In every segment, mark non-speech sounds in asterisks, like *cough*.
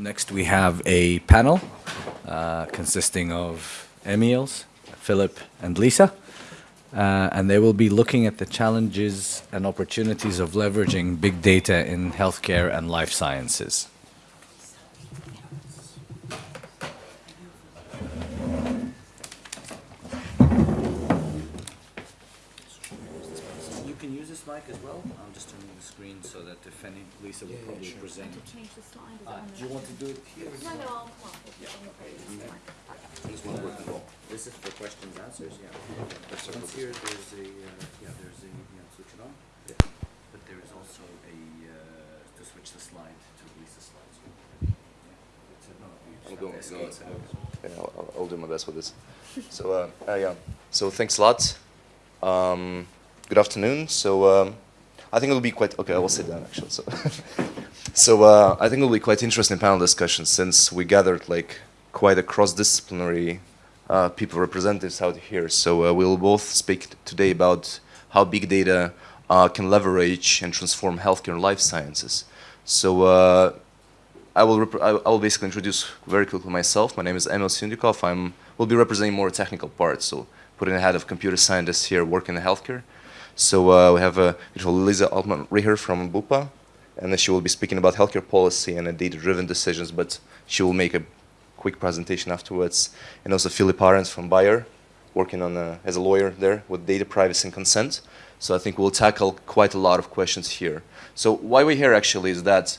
Next, we have a panel uh, consisting of Emils, Philip, and Lisa. Uh, and they will be looking at the challenges and opportunities of leveraging big data in healthcare and life sciences. You can use this mic as well. I'm just turning the screen so that if any, Lisa will probably present. To change the slide? Is it Uh, on do you want to do it here? No, no, I'll come up. It's on the page. This one working well. This is for questions, answers, yeah. Once here, there's a, uh, yeah, there's a, yeah, switch it on. Yeah. But there is also a, uh, to switch the slide to release the slides. Yeah. It's a- no, you just I'm have going, to escape going- it. yeah, I'll, I'll- I'll do my best with this. So, uh, uh, yeah, so thanks a lot. Um, good afternoon. So, um, I think it'll be quite, okay, I will sit down actually. So, *laughs* so uh, I think it'll be quite interesting panel discussion since we gathered like quite a cross-disciplinary uh, people representatives out here. So uh, we'll both speak today about how big data uh, can leverage and transform healthcare and life sciences. So uh, I will, I will basically introduce very quickly myself. My name is Emil Syndikov. I'm will be representing more technical parts, so putting ahead of computer scientists here working in healthcare. So uh, we have a uh, Lisa Altman-Reher from Bupa, and she will be speaking about healthcare policy and data-driven decisions, but she will make a quick presentation afterwards. And also Philip Arends from Bayer, working on uh, as a lawyer there with data privacy and consent. So I think we'll tackle quite a lot of questions here. So why we're here actually is that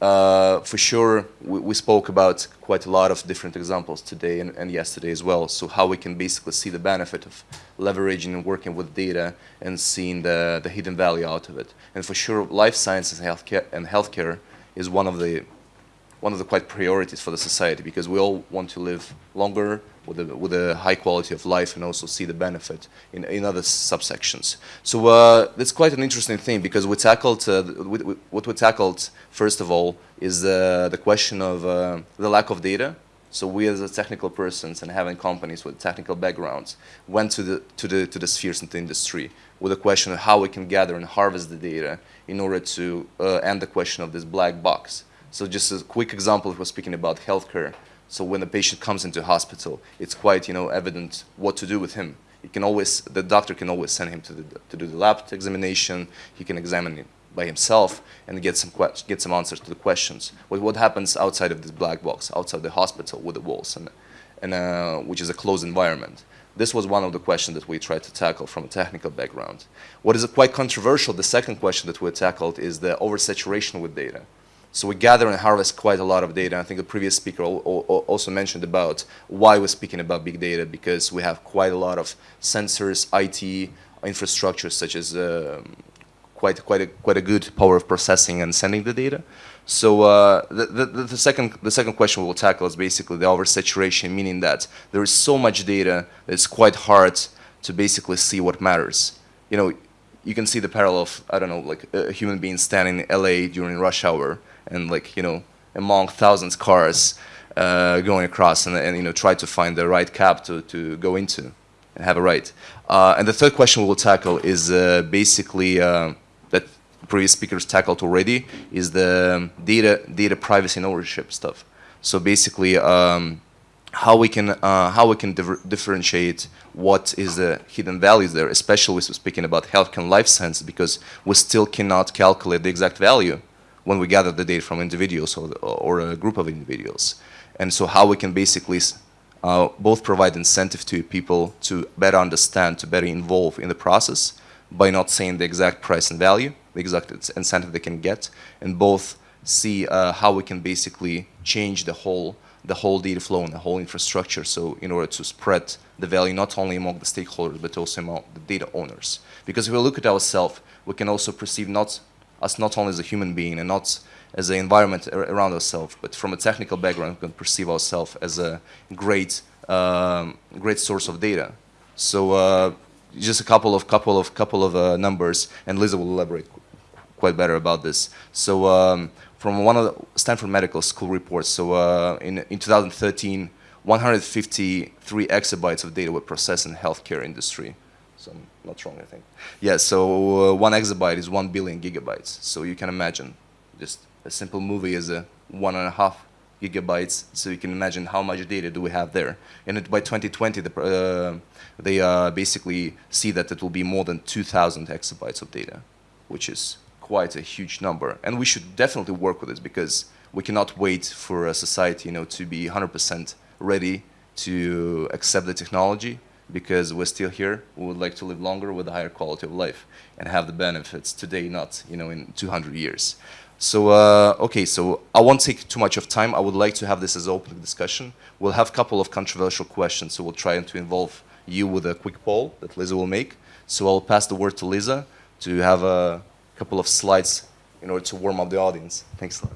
uh, for sure, we, we spoke about quite a lot of different examples today and, and yesterday as well. So how we can basically see the benefit of leveraging and working with data and seeing the, the hidden value out of it. And for sure, life sciences healthcare, and healthcare is one of the one of the quite priorities for the society because we all want to live longer with a, with a high quality of life and also see the benefit in, in other subsections. So uh, that's quite an interesting thing because we tackled, uh, we, we, what we tackled first of all is uh, the question of uh, the lack of data. So we as a technical persons and having companies with technical backgrounds went to the, to the, to the spheres in the industry with a question of how we can gather and harvest the data in order to uh, end the question of this black box. So just a quick example, if we're speaking about healthcare. So when a patient comes into hospital, it's quite you know evident what to do with him. He can always, the doctor can always send him to, the, to do the lab examination. He can examine it by himself and get some get some answers to the questions. What what happens outside of this black box, outside the hospital with the walls, and and uh, which is a closed environment. This was one of the questions that we tried to tackle from a technical background. What is quite controversial, the second question that we tackled is the oversaturation with data. So we gather and harvest quite a lot of data. I think the previous speaker al- al- also mentioned about why we're speaking about big data because we have quite a lot of sensors, IT infrastructure, such as um, quite quite a quite a good power of processing and sending the data. So uh, the, the the second the second question we will tackle is basically the oversaturation, meaning that there is so much data that it's quite hard to basically see what matters. You know, you can see the parallel of I don't know like a human being standing in LA during rush hour and like you know among thousands cars uh, going across and, and you know try to find the right cab to, to go into and have a ride. Uh, and the third question we will tackle is uh, basically uh, that previous speakers tackled already is the data data privacy and ownership stuff. So basically. Um, how we can uh, how we can differ- differentiate what is the hidden values there, especially speaking about health and life science, because we still cannot calculate the exact value when we gather the data from individuals or, or a group of individuals. And so how we can basically uh, both provide incentive to people to better understand, to better involve in the process by not saying the exact price and value, the exact incentive they can get, and both see uh, how we can basically change the whole the whole data flow and the whole infrastructure. So in order to spread the value not only among the stakeholders but also among the data owners. Because if we look at ourselves, we can also perceive not us not only as a human being and not as an environment ar- around ourselves, but from a technical background, we can perceive ourselves as a great um, great source of data. So uh, just a couple of couple of couple of uh, numbers, and Lisa will elaborate qu- quite better about this. So um, from one of the Stanford Medical School reports, so uh, in, in 2013, 153 exabytes of data were processed in the healthcare industry. So I'm not wrong, I think. Yeah, so uh, one exabyte is one billion gigabytes. So you can imagine, just a simple movie is a one and a half gigabytes. So you can imagine how much data do we have there. And it, by 2020, the, uh, they uh, basically see that it will be more than 2,000 exabytes of data, which is quite a huge number. And we should definitely work with this because we cannot wait for a society, you know, to be 100% ready to accept the technology because we're still here. We would like to live longer with a higher quality of life and have the benefits today, not you know in 200 years. So uh, okay, so I won't take too much of time. I would like to have this as open discussion. We'll have a couple of controversial questions, so we'll try to involve you with a quick poll that Lisa will make. So I'll pass the word to Lisa to have a couple of slides in order to warm up the audience. Thanks a lot.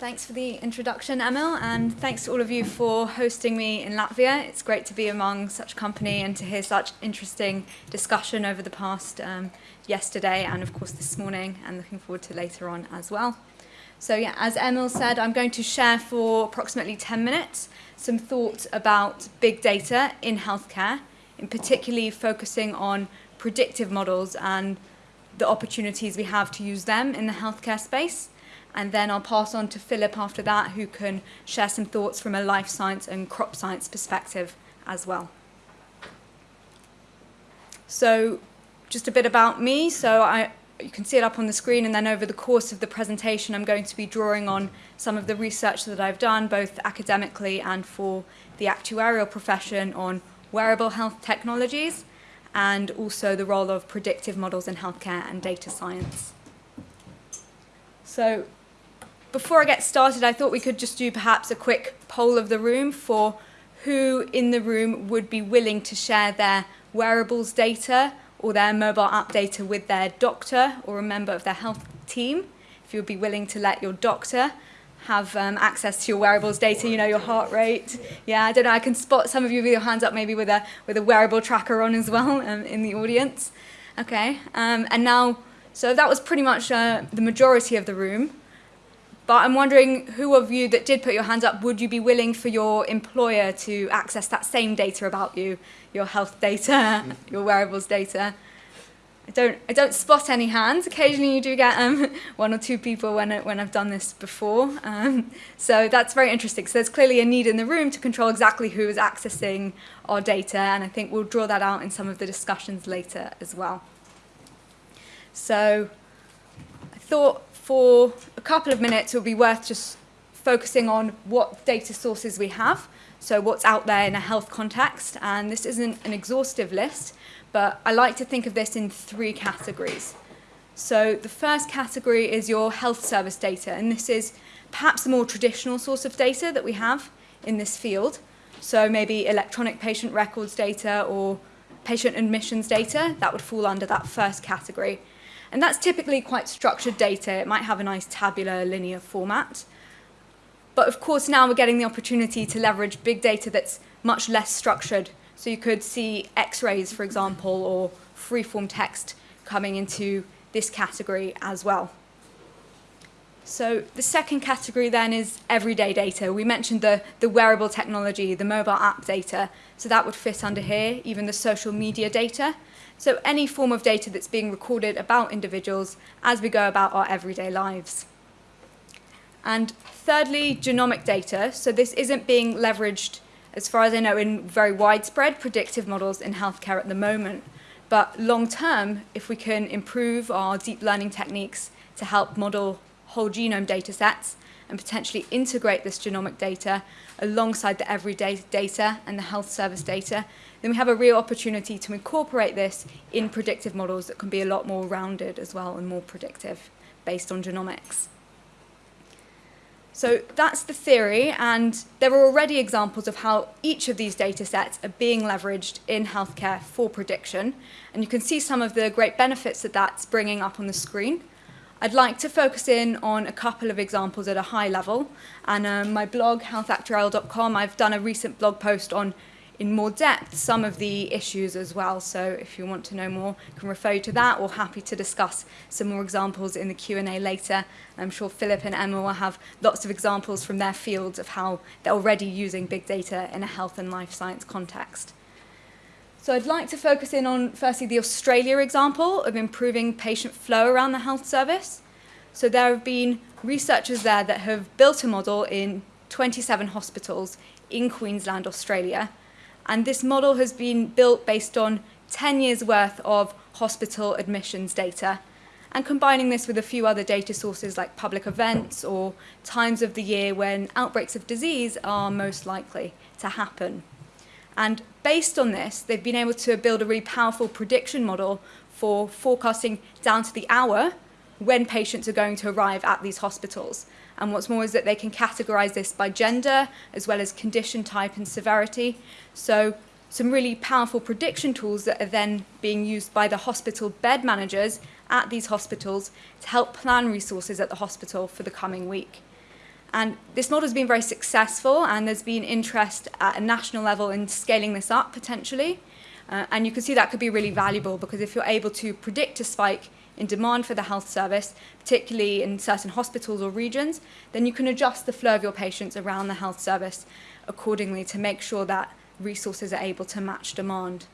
Thanks for the introduction, Emil, and thanks to all of you for hosting me in Latvia. It's great to be among such company and to hear such interesting discussion over the past um, yesterday and, of course, this morning, and looking forward to later on as well. So, yeah, as Emil said, I'm going to share for approximately 10 minutes some thoughts about big data in healthcare, in particularly focusing on predictive models and the opportunities we have to use them in the healthcare space and then I'll pass on to Philip after that, who can share some thoughts from a life science and crop science perspective as well. So, just a bit about me. So, I, you can see it up on the screen, and then over the course of the presentation, I'm going to be drawing on some of the research that I've done, both academically and for the actuarial profession, on wearable health technologies and also the role of predictive models in healthcare and data science. So, before I get started, I thought we could just do perhaps a quick poll of the room for who in the room would be willing to share their wearables data or their mobile app data with their doctor or a member of their health team. If you would be willing to let your doctor have um, access to your wearables data, you know, your heart rate. Yeah, I don't know, I can spot some of you with your hands up maybe with a, with a wearable tracker on as well *laughs* um, in the audience. Okay, um, and now, so that was pretty much uh, the majority of the room. But I'm wondering who of you that did put your hands up, would you be willing for your employer to access that same data about you, your health data, your wearables data? I don't, I don't spot any hands. Occasionally you do get um, *laughs* one or two people when, when I've done this before. Um, so that's very interesting. So there's clearly a need in the room to control exactly who is accessing our data, and I think we'll draw that out in some of the discussions later as well. So I thought for a couple of minutes, it would be worth just focusing on what data sources we have, so what's out there in a health context. And this isn't an exhaustive list, but I like to think of this in three categories. So the first category is your health service data, and this is perhaps a more traditional source of data that we have in this field. So maybe electronic patient records data or patient admissions data, that would fall under that first category. And that's typically quite structured data. It might have a nice tabular linear format. But of course, now we're getting the opportunity to leverage big data that's much less structured. So you could see x-rays, for example, or free-form text coming into this category as well. So the second category then is everyday data. We mentioned the, the wearable technology, the mobile app data. So that would fit under here, even the social media data. So any form of data that's being recorded about individuals as we go about our everyday lives. And thirdly, genomic data. So this isn't being leveraged, as far as I know, in very widespread predictive models in healthcare at the moment. But long term, if we can improve our deep learning techniques to help model whole genome data sets and potentially integrate this genomic data alongside the everyday data and the health service data, then we have a real opportunity to incorporate this in predictive models that can be a lot more rounded as well and more predictive based on genomics. So that's the theory, and there are already examples of how each of these data sets are being leveraged in healthcare for prediction. And you can see some of the great benefits that that's bringing up on the screen. I'd like to focus in on a couple of examples at a high level. And um, my blog, healthactuarial.com, I've done a recent blog post on in more depth some of the issues as well. So if you want to know more, I can refer you to that or happy to discuss some more examples in the Q&A later. I'm sure Philip and Emma will have lots of examples from their fields of how they're already using big data in a health and life science context. So I'd like to focus in on firstly the Australia example of improving patient flow around the health service. So there have been researchers there that have built a model in 27 hospitals in Queensland, Australia, and this model has been built based on 10 years worth of hospital admissions data and combining this with a few other data sources like public events or times of the year when outbreaks of disease are most likely to happen. And based on this, they've been able to build a really powerful prediction model for forecasting down to the hour when patients are going to arrive at these hospitals. And what's more is that they can categorize this by gender as well as condition type and severity. So some really powerful prediction tools that are then being used by the hospital bed managers at these hospitals to help plan resources at the hospital for the coming week. And this model has been very successful and there's been interest at a national level in scaling this up potentially. Uh, and you can see that could be really valuable because if you're able to predict a spike in demand for the health service, particularly in certain hospitals or regions, then you can adjust the flow of your patients around the health service accordingly to make sure that resources are able to match demand.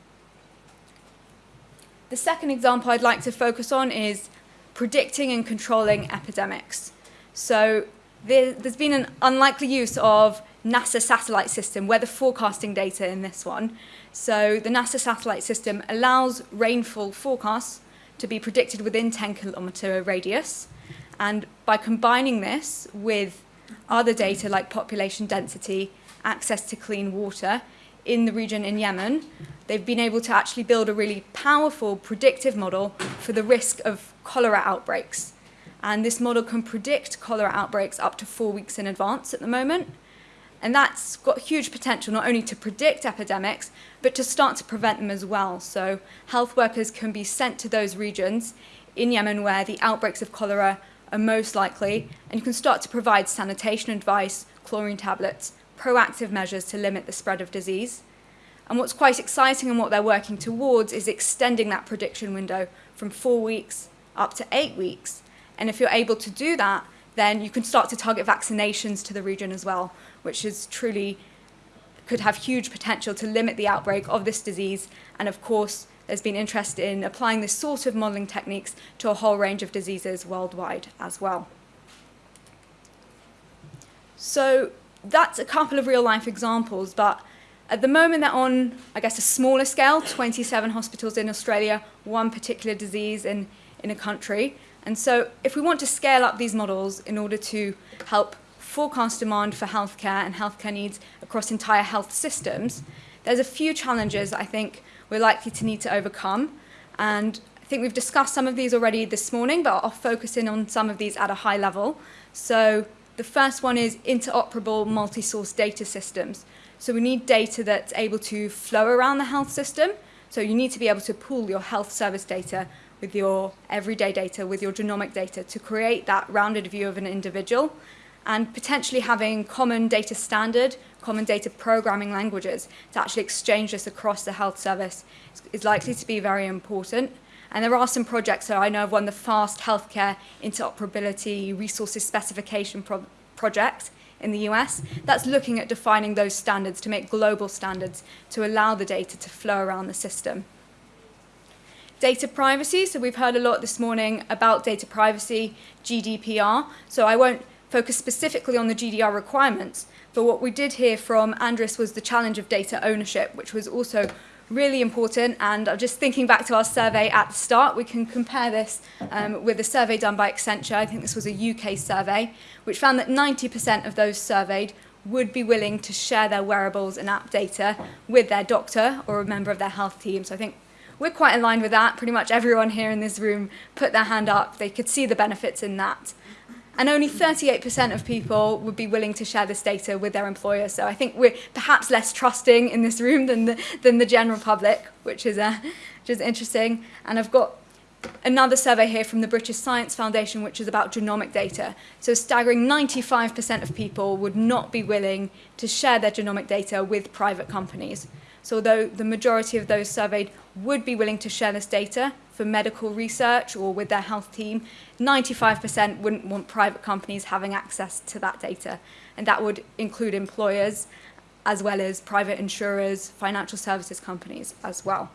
The second example I'd like to focus on is predicting and controlling epidemics. So there, has been an unlikely use of NASA satellite system, weather forecasting data in this one. So the NASA satellite system allows rainfall forecasts to be predicted within 10 kilometer radius. And by combining this with other data like population density, access to clean water in the region in Yemen, they've been able to actually build a really powerful predictive model for the risk of cholera outbreaks. And this model can predict cholera outbreaks up to four weeks in advance at the moment. And that's got huge potential not only to predict epidemics, but to start to prevent them as well. So health workers can be sent to those regions in Yemen where the outbreaks of cholera are most likely, and you can start to provide sanitation advice, chlorine tablets, proactive measures to limit the spread of disease. And what's quite exciting and what they're working towards is extending that prediction window from four weeks up to eight weeks. And if you're able to do that, then you can start to target vaccinations to the region as well, which is truly could have huge potential to limit the outbreak of this disease. And of course, there's been interest in applying this sort of modelling techniques to a whole range of diseases worldwide as well. So that's a couple of real life examples, but at the moment they're on, I guess, a smaller scale, 27 hospitals in Australia, one particular disease in, in a country. And so if we want to scale up these models in order to help forecast demand for healthcare and healthcare needs across entire health systems, there's a few challenges I think we're likely to need to overcome. And I think we've discussed some of these already this morning, but I'll focus in on some of these at a high level. So the first one is interoperable multi-source data systems. So we need data that's able to flow around the health system. So you need to be able to pool your health service data with your everyday data, with your genomic data to create that rounded view of an individual and potentially having common data standard, common data programming languages to actually exchange this across the health service is likely to be very important. And there are some projects that I know of one, the FAST Healthcare Interoperability Resources Specification Pro Project in the US, that's looking at defining those standards to make global standards to allow the data to flow around the system. Data privacy, so we've heard a lot this morning about data privacy, GDPR, so I won't focus specifically on the GDPR requirements, but what we did hear from Andris was the challenge of data ownership, which was also really important. And just thinking back to our survey at the start, we can compare this um, with a survey done by Accenture. I think this was a UK survey, which found that 90% of those surveyed would be willing to share their wearables and app data with their doctor or a member of their health team. So I think we're quite aligned with that. Pretty much everyone here in this room put their hand up. They could see the benefits in that and only 38% of people would be willing to share this data with their employer. So I think we're perhaps less trusting in this room than the, than the general public, which is, uh, which is interesting. And I've got another survey here from the British Science Foundation, which is about genomic data. So staggering 95% of people would not be willing to share their genomic data with private companies. So although the majority of those surveyed would be willing to share this data for medical research or with their health team, 95% wouldn't want private companies having access to that data. And that would include employers as well as private insurers, financial services companies as well.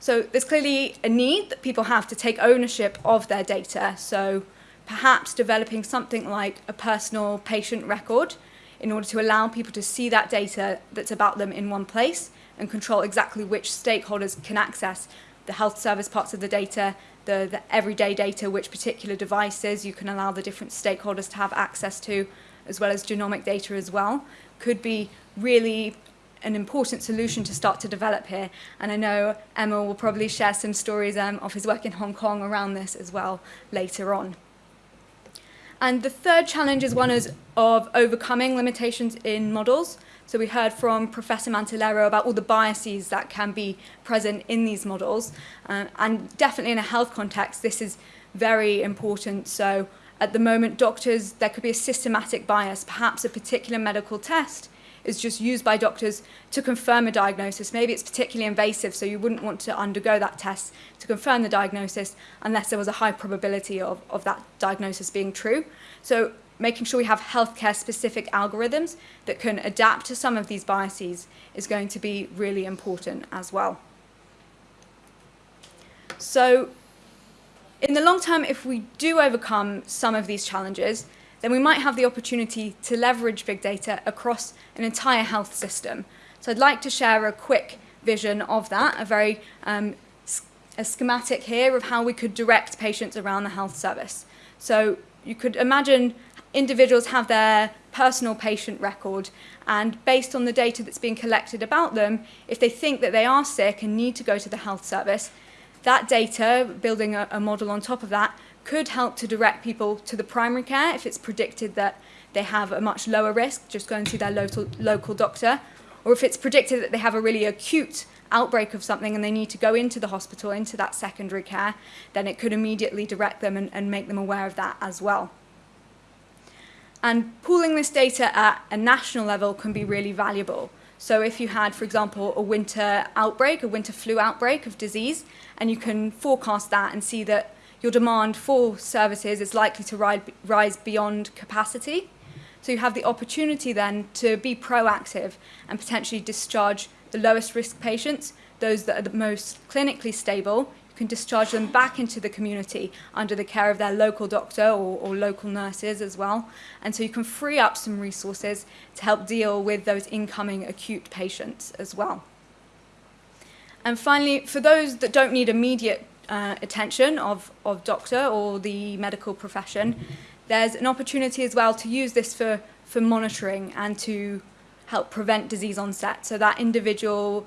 So there's clearly a need that people have to take ownership of their data. So perhaps developing something like a personal patient record in order to allow people to see that data that's about them in one place and control exactly which stakeholders can access the health service parts of the data, the, the everyday data, which particular devices you can allow the different stakeholders to have access to, as well as genomic data as well, could be really an important solution to start to develop here. And I know Emma will probably share some stories um, of his work in Hong Kong around this as well later on. And the third challenge is one is of overcoming limitations in models. So we heard from Professor Mantelero about all the biases that can be present in these models. Uh, and definitely in a health context, this is very important. So at the moment, doctors, there could be a systematic bias, perhaps a particular medical test is just used by doctors to confirm a diagnosis. Maybe it's particularly invasive, so you wouldn't want to undergo that test to confirm the diagnosis unless there was a high probability of, of that diagnosis being true. So making sure we have healthcare specific algorithms that can adapt to some of these biases is going to be really important as well. So in the long term, if we do overcome some of these challenges, then we might have the opportunity to leverage big data across an entire health system. So I'd like to share a quick vision of that, a very um, a schematic here of how we could direct patients around the health service. So you could imagine individuals have their personal patient record and based on the data that's being collected about them, if they think that they are sick and need to go to the health service, that data, building a, a model on top of that, could help to direct people to the primary care if it's predicted that they have a much lower risk, just going to their local, local doctor, or if it's predicted that they have a really acute outbreak of something and they need to go into the hospital, into that secondary care, then it could immediately direct them and, and make them aware of that as well. And pooling this data at a national level can be really valuable. So if you had, for example, a winter outbreak, a winter flu outbreak of disease, and you can forecast that and see that your demand for services is likely to rise beyond capacity. So you have the opportunity then to be proactive and potentially discharge the lowest risk patients, those that are the most clinically stable. You can discharge them back into the community under the care of their local doctor or, or local nurses as well. And so you can free up some resources to help deal with those incoming acute patients as well. And finally, for those that don't need immediate uh, attention of, of doctor or the medical profession, there's an opportunity as well to use this for, for monitoring and to help prevent disease onset. So that individual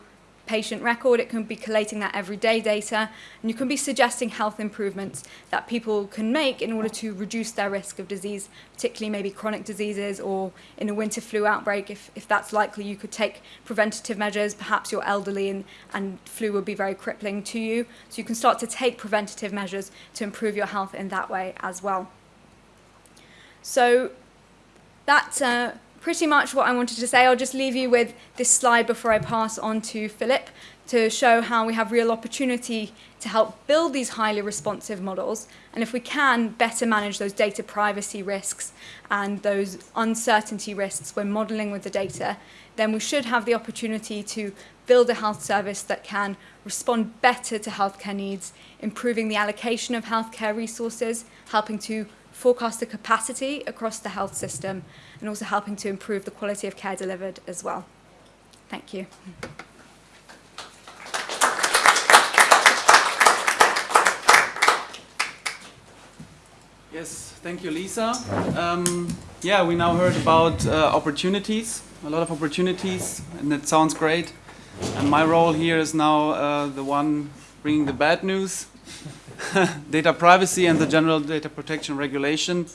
patient record, it can be collating that everyday data, and you can be suggesting health improvements that people can make in order to reduce their risk of disease, particularly maybe chronic diseases or in a winter flu outbreak, if, if that's likely, you could take preventative measures, perhaps you're elderly and, and flu would be very crippling to you. So you can start to take preventative measures to improve your health in that way as well. So that's uh, pretty much what I wanted to say. I'll just leave you with this slide before I pass on to Philip to show how we have real opportunity to help build these highly responsive models and if we can better manage those data privacy risks and those uncertainty risks when modeling with the data then we should have the opportunity to build a health service that can respond better to healthcare needs improving the allocation of healthcare resources helping to forecast the capacity across the health system and also helping to improve the quality of care delivered as well. Thank you. Yes, thank you, Lisa. Um, yeah, we now heard about uh, opportunities, a lot of opportunities, and it sounds great. And my role here is now uh, the one bringing the bad news, *laughs* data privacy and the general data protection regulation.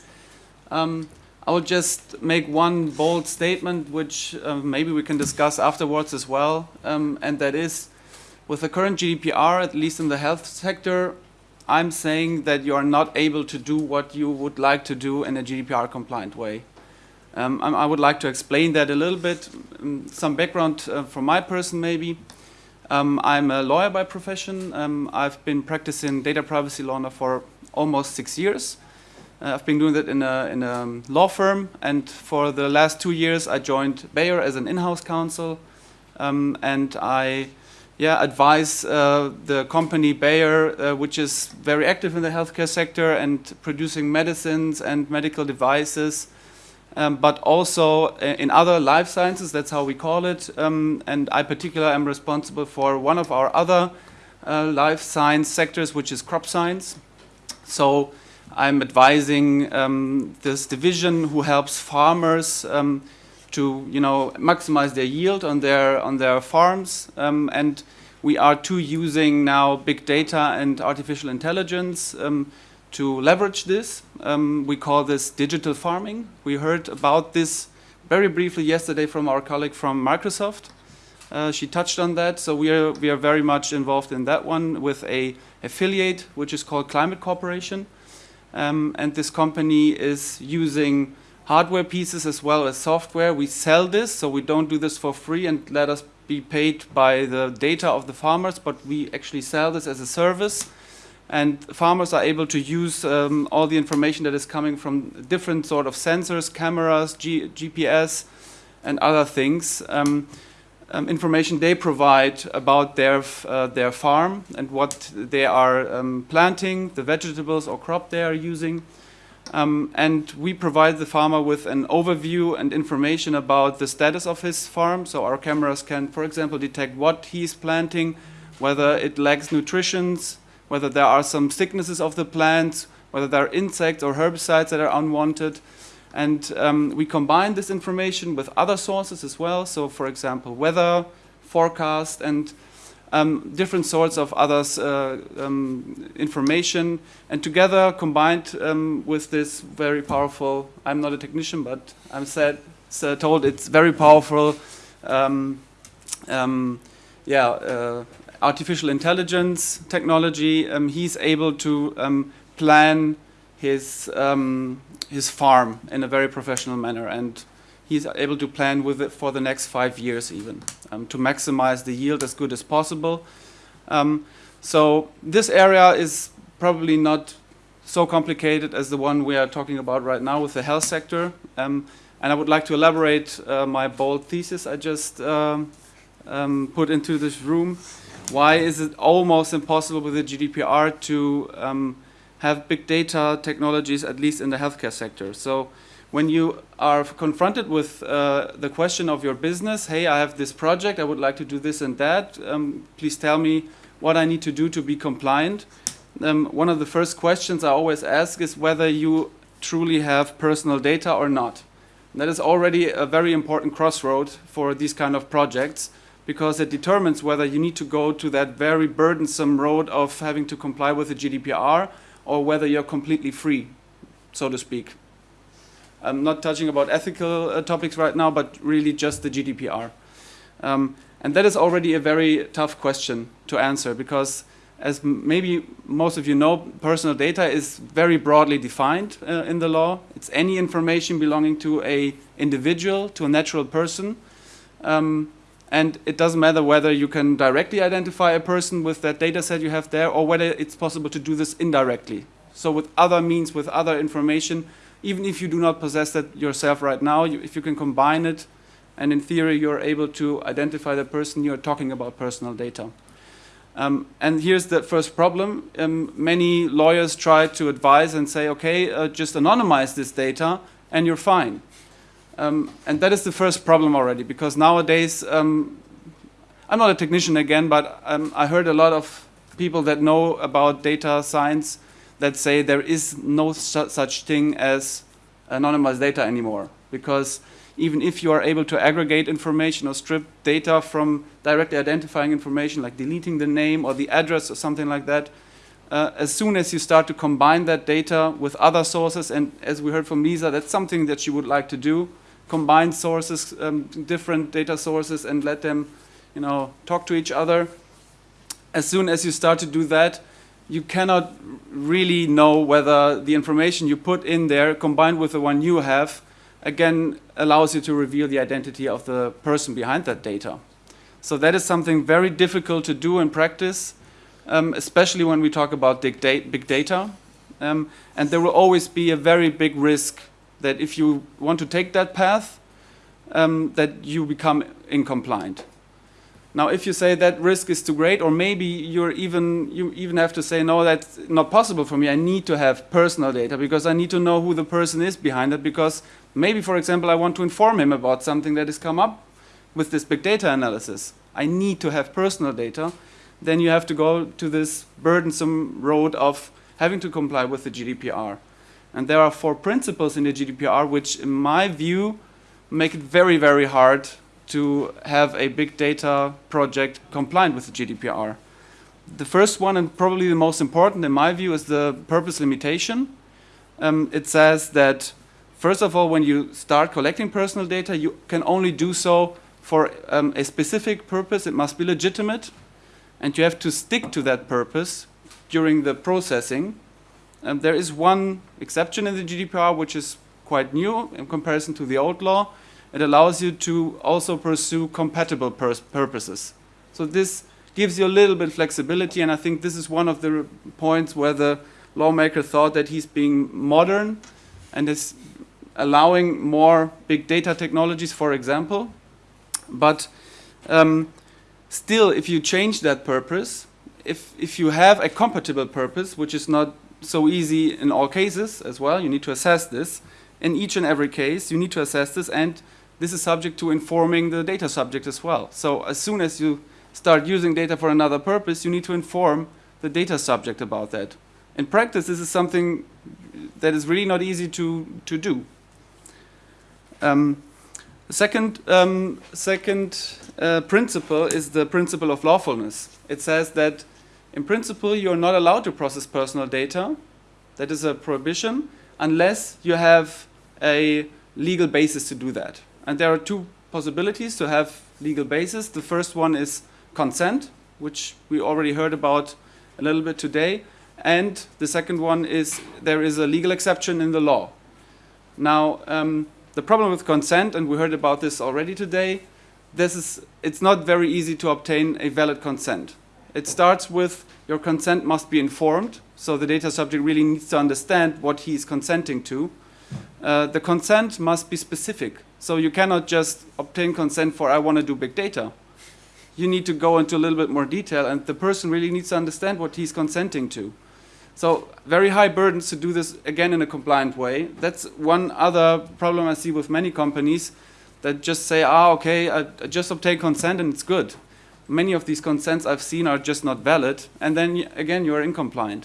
Um, I will just make one bold statement, which uh, maybe we can discuss afterwards as well, um, and that is, with the current GDPR, at least in the health sector, I'm saying that you are not able to do what you would like to do in a GDPR compliant way. Um, I, I would like to explain that a little bit. Um, some background uh, from my person, maybe. Um, I'm a lawyer by profession. Um, I've been practicing data privacy law now for almost six years. Uh, I've been doing that in a, in a law firm, and for the last two years, I joined Bayer as an in-house counsel, um, and I, yeah, advise uh, the company Bayer, uh, which is very active in the healthcare sector and producing medicines and medical devices, um, but also uh, in other life sciences. That's how we call it. Um, and I, particularly, am responsible for one of our other uh, life science sectors, which is crop science. So I'm advising um, this division who helps farmers um, to, you know, maximize their yield on their on their farms. Um, and we are too using now big data and artificial intelligence um, to leverage this. Um, we call this digital farming. We heard about this very briefly yesterday from our colleague from Microsoft. Uh, she touched on that, so we are we are very much involved in that one with a affiliate which is called Climate Corporation, um, and this company is using hardware pieces as well as software. We sell this, so we don't do this for free and let us be paid by the data of the farmers, but we actually sell this as a service. And farmers are able to use um, all the information that is coming from different sort of sensors, cameras, G GPS, and other things. Um, um, information they provide about their, uh, their farm and what they are um, planting, the vegetables or crop they are using. Um, and we provide the farmer with an overview and information about the status of his farm. So our cameras can, for example, detect what he's planting, whether it lacks nutrition, whether there are some sicknesses of the plants, whether there are insects or herbicides that are unwanted. And um, we combine this information with other sources as well. So, for example, weather, forecast, and um, different sorts of others uh, um, information. And together, combined um, with this very powerful, I'm not a technician, but I'm said, told it's very powerful, um, um, yeah, uh, artificial intelligence technology. he's able to plan his um, his farm in a very professional manner, and he's able to plan with it for the next five years even um, to maximize the yield as good as possible. Um, so this area is probably not so complicated as the one we are talking about right now with the health sector. Um, and I would like to elaborate uh, my bold thesis I just um, um, put into this room. Why is it almost impossible with the GDPR to um, have big data technologies, at least in the healthcare sector. So when you are confronted with uh, the question of your business, hey, I have this project, I would like to do this and that, um, please tell me what I need to do to be compliant. Um, one of the first questions I always ask is whether you truly have personal data or not. And that is already a very important crossroad for these kind of projects because it determines whether you need to go to that very burdensome road of having to comply with the GDPR or whether you're completely free, so to speak. I'm not touching about ethical uh, topics right now, but really just the GDPR. Um, and that is already a very tough question to answer because as maybe most of you know, personal data is very broadly defined uh, in the law. It's any information belonging to a individual, to a natural person. Um, and it doesn't matter whether you can directly identify a person with that data set you have there or whether it's possible to do this indirectly. So with other means, with other information, even if you do not possess that yourself right now, you, if you can combine it, and in theory you're able to identify the person, you're talking about personal data. Um, and here's the first problem. Um, many lawyers try to advise and say, okay, uh, just anonymize this data and you're fine. Um, and that is the first problem already, because nowadays, um, I'm not a technician again, but um, I heard a lot of people that know about data science that say there is no su such thing as anonymized data anymore, because even if you are able to aggregate information or strip data from directly identifying information, like deleting the name or the address or something like that, uh, as soon as you start to combine that data with other sources, and as we heard from Lisa, that's something that she would like to do, combine sources, um, different data sources, and let them, you know, talk to each other. As soon as you start to do that, you cannot really know whether the information you put in there, combined with the one you have, again allows you to reveal the identity of the person behind that data. So that is something very difficult to do in practice, um, especially when we talk about big, data. Um, and there will always be a very big risk that if you want to take that path, um, that you become incompliant. Now, if you say that risk is too great, or maybe you're even you even have to say no, that's not possible for me. I need to have personal data because I need to know who the person is behind it. Because maybe, for example, I want to inform him about something that has come up with this big data analysis. I need to have personal data. Then you have to go to this burdensome road of having to comply with the GDPR. And there are four principles in the GDPR which, in my view, make it very, very hard to have a big data project compliant with the GDPR. The first one, and probably the most important in my view, is the purpose limitation. Um, it says that, first of all, when you start collecting personal data, you can only do so for um, a specific purpose. It must be legitimate, and you have to stick to that purpose during the processing. Um, there is one exception in the GDPR, which is quite new in comparison to the old law, it allows you to also pursue compatible purposes. So this gives you a little bit of flexibility, and I think this is one of the points where the lawmaker thought that he's being modern and is allowing more big data technologies, for example. But um, still, if you change that purpose, if, if you have a compatible purpose, which is not so easy in all cases as well, you need to assess this. In each and every case, you need to assess this and this is subject to informing the data subject as well. So as soon as you start using data for another purpose, you need to inform the data subject about that. In practice, this is something that is really not easy to, to do. Um, second um, second uh, principle is the principle of lawfulness. It says that in principle, you're not allowed to process personal data. That is a prohibition unless you have a legal basis to do that. And there are two possibilities to have legal basis. The first one is consent, which we already heard about a little bit today. And the second one is there is a legal exception in the law. Now, um, the problem with consent, and we heard about this already today, this is, it's not very easy to obtain a valid consent. It starts with your consent must be informed, so the data subject really needs to understand what he is consenting to. Uh, the consent must be specific. So you cannot just obtain consent for I want to do big data. You need to go into a little bit more detail and the person really needs to understand what he's consenting to. So very high burdens to do this again in a compliant way. That's one other problem I see with many companies that just say, ah, okay, I, I just obtain consent and it's good. Many of these consents I've seen are just not valid and then again you're incompliant.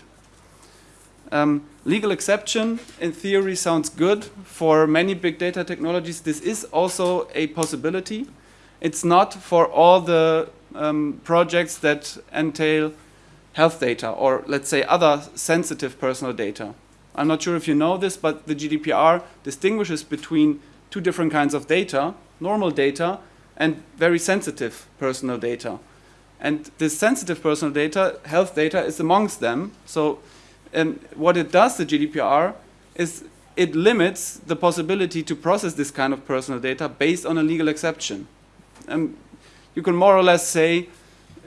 Um, legal exception, in theory, sounds good. For many big data technologies, this is also a possibility. It's not for all the um, projects that entail health data or, let's say, other sensitive personal data. I'm not sure if you know this, but the GDPR distinguishes between two different kinds of data, normal data and very sensitive personal data. And this sensitive personal data, health data, is amongst them. So what it does, the GDPR, is it limits the possibility to process this kind of personal data based on a legal exception. You can more or less say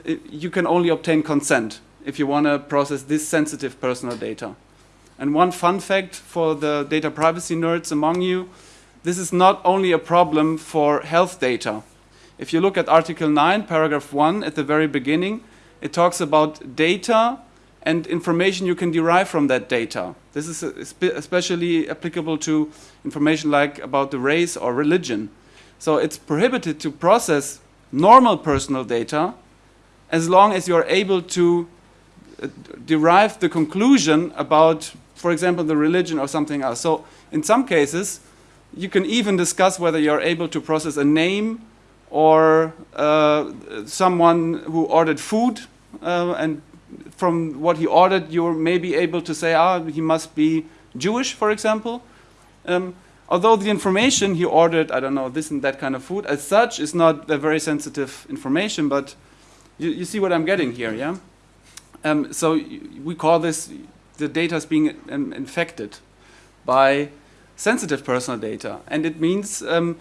uh, you can only obtain consent if you want to process this sensitive personal data. And one fun fact for the data privacy nerds among you, this is not only a problem for health data. If you look at Article 9, paragraph 1 at the very beginning, it talks about data and information you can derive from that data. This is especially applicable to information like about the race or religion. So it's prohibited to process normal personal data as long as you're able to uh, derive the conclusion about, for example, the religion or something else. So in some cases, you can even discuss whether you're able to process a name or uh, someone who ordered food uh, and from what he ordered, you're maybe able to say, ah, he must be Jewish, for example. Um, although the information he ordered, I don't know, this and that kind of food, as such, is not a very sensitive information, but you, you see what I'm getting here, yeah? Um, so we call this the data is being um, infected by sensitive personal data. And it means um,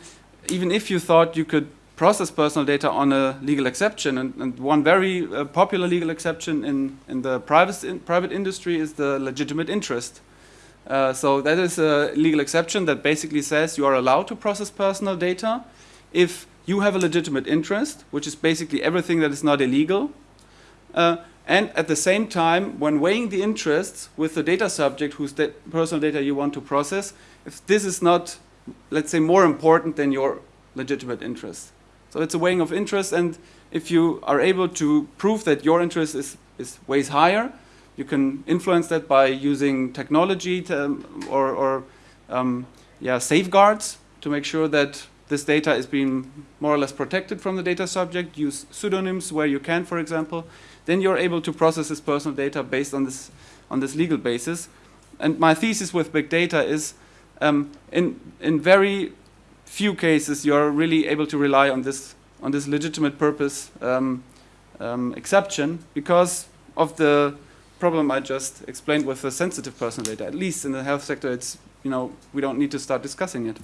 even if you thought you could process personal data on a legal exception, and, and one very uh, popular legal exception in, in the private, in private industry is the legitimate interest. Uh, so that is a legal exception that basically says you are allowed to process personal data if you have a legitimate interest, which is basically everything that is not illegal. Uh, and at the same time, when weighing the interests with the data subject whose da personal data you want to process, if this is not, let's say, more important than your legitimate interest. So it's a weighing of interest, and if you are able to prove that your interest is, is weighs higher, you can influence that by using technology to, or, or um, yeah, safeguards to make sure that this data is being more or less protected from the data subject. Use pseudonyms where you can, for example. Then you're able to process this personal data based on this, on this legal basis. And my thesis with big data is um, in, in very few cases you're really able to rely on this, on this legitimate purpose um, um, exception because of the problem I just explained with the sensitive personal data. At least in the health sector, it's, you know, we don't need to start discussing it.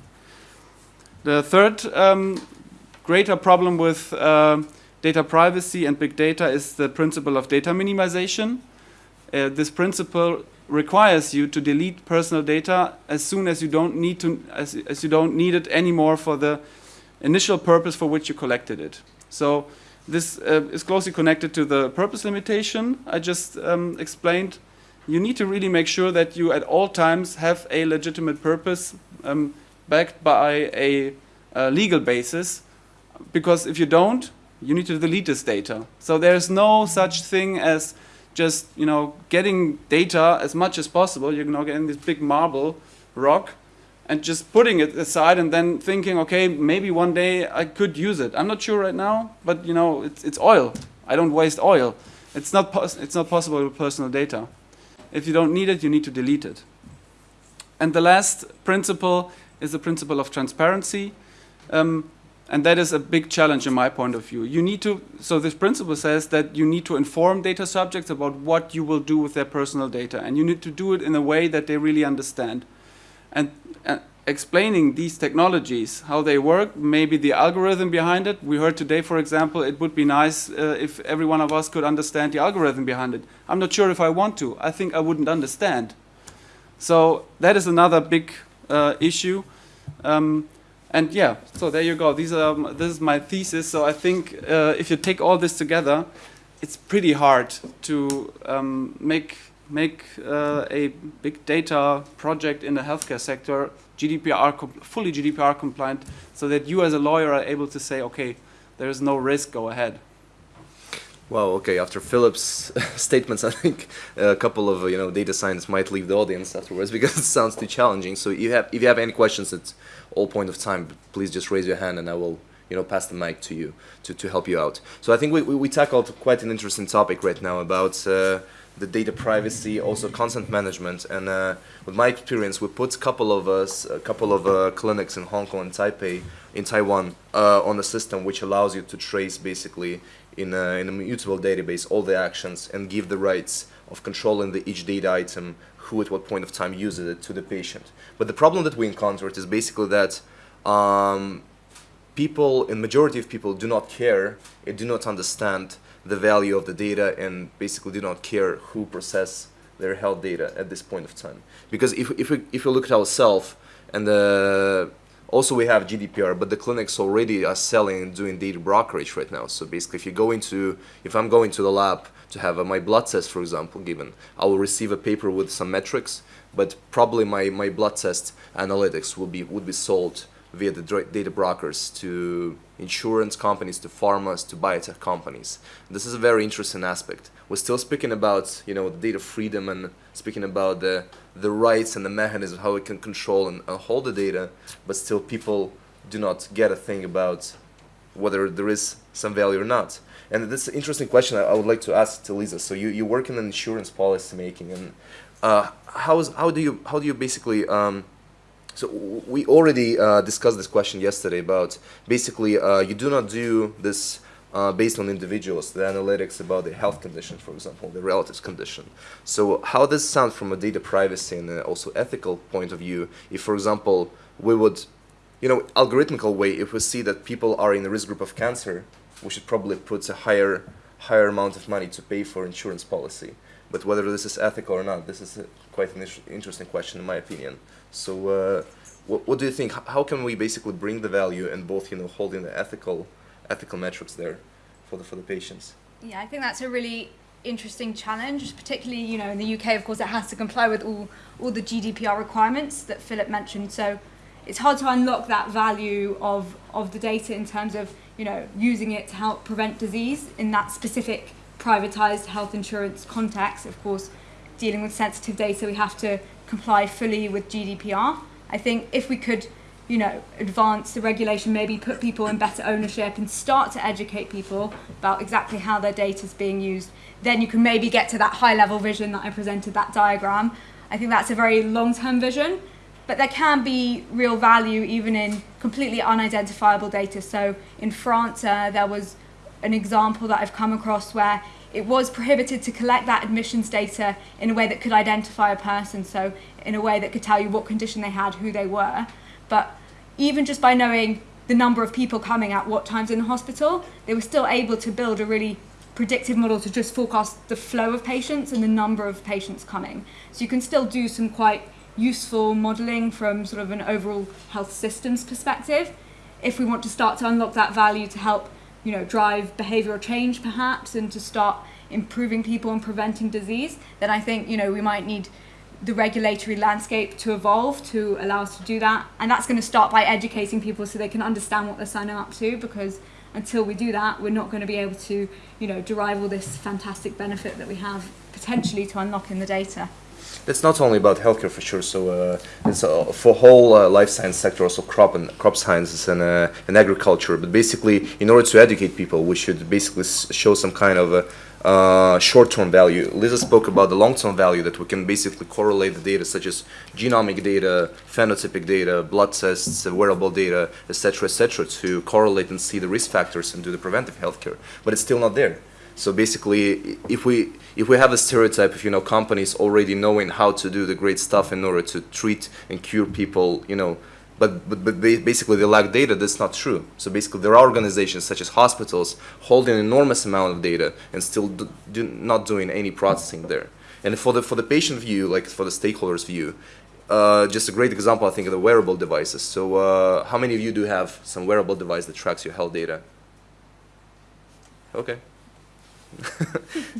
The third um, greater problem with uh, data privacy and big data is the principle of data minimization. Uh, this principle requires you to delete personal data as soon as you don't need to as, as you don't need it anymore for the initial purpose for which you collected it. So this uh, is closely connected to the purpose limitation I just um, explained. You need to really make sure that you at all times have a legitimate purpose um, backed by a, a legal basis because if you don't, you need to delete this data. So there's no such thing as just you know getting data as much as possible. You're now getting this big marble rock and just putting it aside and then thinking, okay, maybe one day I could use it. I'm not sure right now, but you know, it's, it's oil. I don't waste oil. It's not, it's not possible with personal data. If you don't need it, you need to delete it. And the last principle is the principle of transparency. Um, and that is a big challenge in my point of view. You need to, so this principle says that you need to inform data subjects about what you will do with their personal data. And you need to do it in a way that they really understand. And uh, explaining these technologies, how they work, maybe the algorithm behind it. We heard today, for example, it would be nice uh, if every one of us could understand the algorithm behind it. I'm not sure if I want to. I think I wouldn't understand. So that is another big uh, issue. Um, and yeah, so there you go. These are this is my thesis. So I think uh, if you take all this together, it's pretty hard to um, make make uh, a big data project in the healthcare sector GDPR fully GDPR compliant, so that you as a lawyer are able to say, okay, there is no risk, go ahead. Well, okay. After Philip's *laughs* statements, I think a couple of you know data science might leave the audience afterwards *laughs* because it sounds too challenging. So you have, if you have any questions at all point of time, please just raise your hand and I will you know pass the mic to you to, to help you out. So I think we, we, we tackled quite an interesting topic right now about uh, the data privacy, also consent management, and uh, with my experience, we put a couple of us, a couple of uh, clinics in Hong Kong and Taipei, in Taiwan, uh, on a system which allows you to trace basically in a, in a mutable database all the actions and give the rights of controlling the each data item, who at what point of time uses it to the patient. But the problem that we encountered is basically that um, people, in majority of people, do not care and do not understand the value of the data and basically do not care who process their health data at this point of time. Because if, if, we, if we look at ourselves and also, we have GDPR, but the clinics already are selling and doing data brokerage right now. So basically, if you go into, if I'm going to the lab to have uh, my blood test, for example, given, I will receive a paper with some metrics, but probably my, my blood test analytics will be would be sold via the data brokers to insurance companies, to pharmas, to biotech companies. This is a very interesting aspect. We're still speaking about you know data freedom and speaking about the the rights and the mechanism how we can control and uh, hold the data, but still people do not get a thing about whether there is some value or not. And this interesting question I, would like to ask to Lisa. So you, you work in insurance policy making, and uh, how is how do you how do you basically um, so we already uh, discussed this question yesterday about basically uh, you do not do this uh, based on individuals, the analytics about the health condition, for example, the relative's condition. So how does sound from a data privacy and uh, also ethical point of view if, for example, we would, you know, algorithmical way, if we see that people are in the risk group of cancer, we should probably put a higher, higher amount of money to pay for insurance policy. But whether this is ethical or not, this is quite an interesting question in my opinion. So uh, what, what do you think? How can we basically bring the value and both, you know, holding the ethical, ethical metrics there for the, for the patients? Yeah, I think that's a really interesting challenge, particularly, you know, in the UK, of course, it has to comply with all, all the GDPR requirements that Philip mentioned. So it's hard to unlock that value of, of the data in terms of, you know, using it to help prevent disease in that specific privatized health insurance context. Of course, dealing with sensitive data, we have to comply fully with GDPR. I think if we could, you know, advance the regulation, maybe put people in better ownership and start to educate people about exactly how their data is being used, then you can maybe get to that high level vision that I presented, that diagram. I think that's a very long term vision, but there can be real value even in completely unidentifiable data. So in France, uh, there was an example that I've come across where it was prohibited to collect that admissions data in a way that could identify a person, so in a way that could tell you what condition they had, who they were. But even just by knowing the number of people coming at what times in the hospital, they were still able to build a really predictive model to just forecast the flow of patients and the number of patients coming. So you can still do some quite useful modelling from sort of an overall health systems perspective. If we want to start to unlock that value to help you know drive behavioral change perhaps and to start improving people and preventing disease then i think you know we might need the regulatory landscape to evolve to allow us to do that. And that's going to start by educating people so they can understand what they're signing up to because until we do that we're not going to be able to you know derive all this fantastic benefit that we have potentially to unlock in the data It's not only about healthcare for sure. So uh, it's uh, for whole uh, life science sector, also crop and crop sciences and uh, and agriculture. But basically, in order to educate people, we should basically show some kind of a uh, short-term value. Lisa spoke about the long-term value that we can basically correlate the data, such as genomic data, phenotypic data, blood tests, uh, wearable data, etc., etc., to correlate and see the risk factors and do the preventive healthcare. But it's still not there. So basically, if we if we have a stereotype of you know companies already knowing how to do the great stuff in order to treat and cure people, you know, but but, but basically they lack data. That's not true. So basically, there are organizations such as hospitals holding an enormous amount of data and still do, do not doing any processing there. And for the for the patient view, like for the stakeholders view. Uh, just a great example, I think, of the wearable devices. So, uh, how many of you do have some wearable device that tracks your health data? Okay.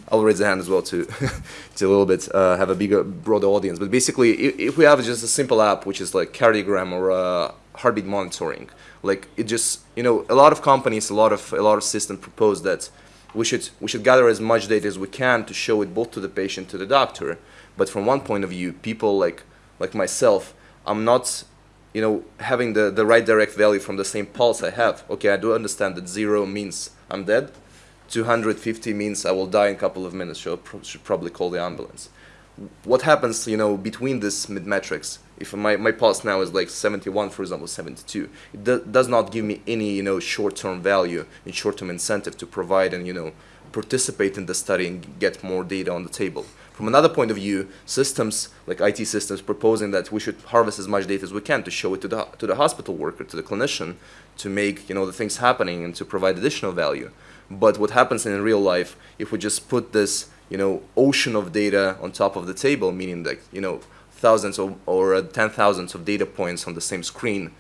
I'll raise the hand as well to *laughs* to a little bit uh, have a bigger, broader audience. But basically, if, if we have just a simple app which is like cardiogram or uh, heartbeat monitoring, like it just you know a lot of companies, a lot of a lot of systems propose that we should we should gather as much data as we can to show it both to the patient to the doctor. But from one point of view, people like like myself, I'm not you know having the the right direct value from the same pulse I have. Okay, I do understand that zero means I'm dead 250 means I will die in a couple of minutes, so I should probably call the ambulance. What happens, you know, between these mid metrics? If my, my pulse now is like 71, for example, 72, it do- does not give me any, you know, short-term value and short-term incentive to provide and, you know, participate in the study and get more data on the table. From another point of view, systems like IT systems proposing that we should harvest as much data as we can to show it to the to the hospital worker, to the clinician, to make you know the things happening and to provide additional value. But what happens in real life if we just put this you know ocean of data on top of the table, meaning like you know thousands of, or uh, ten thousands of data points on the same screen,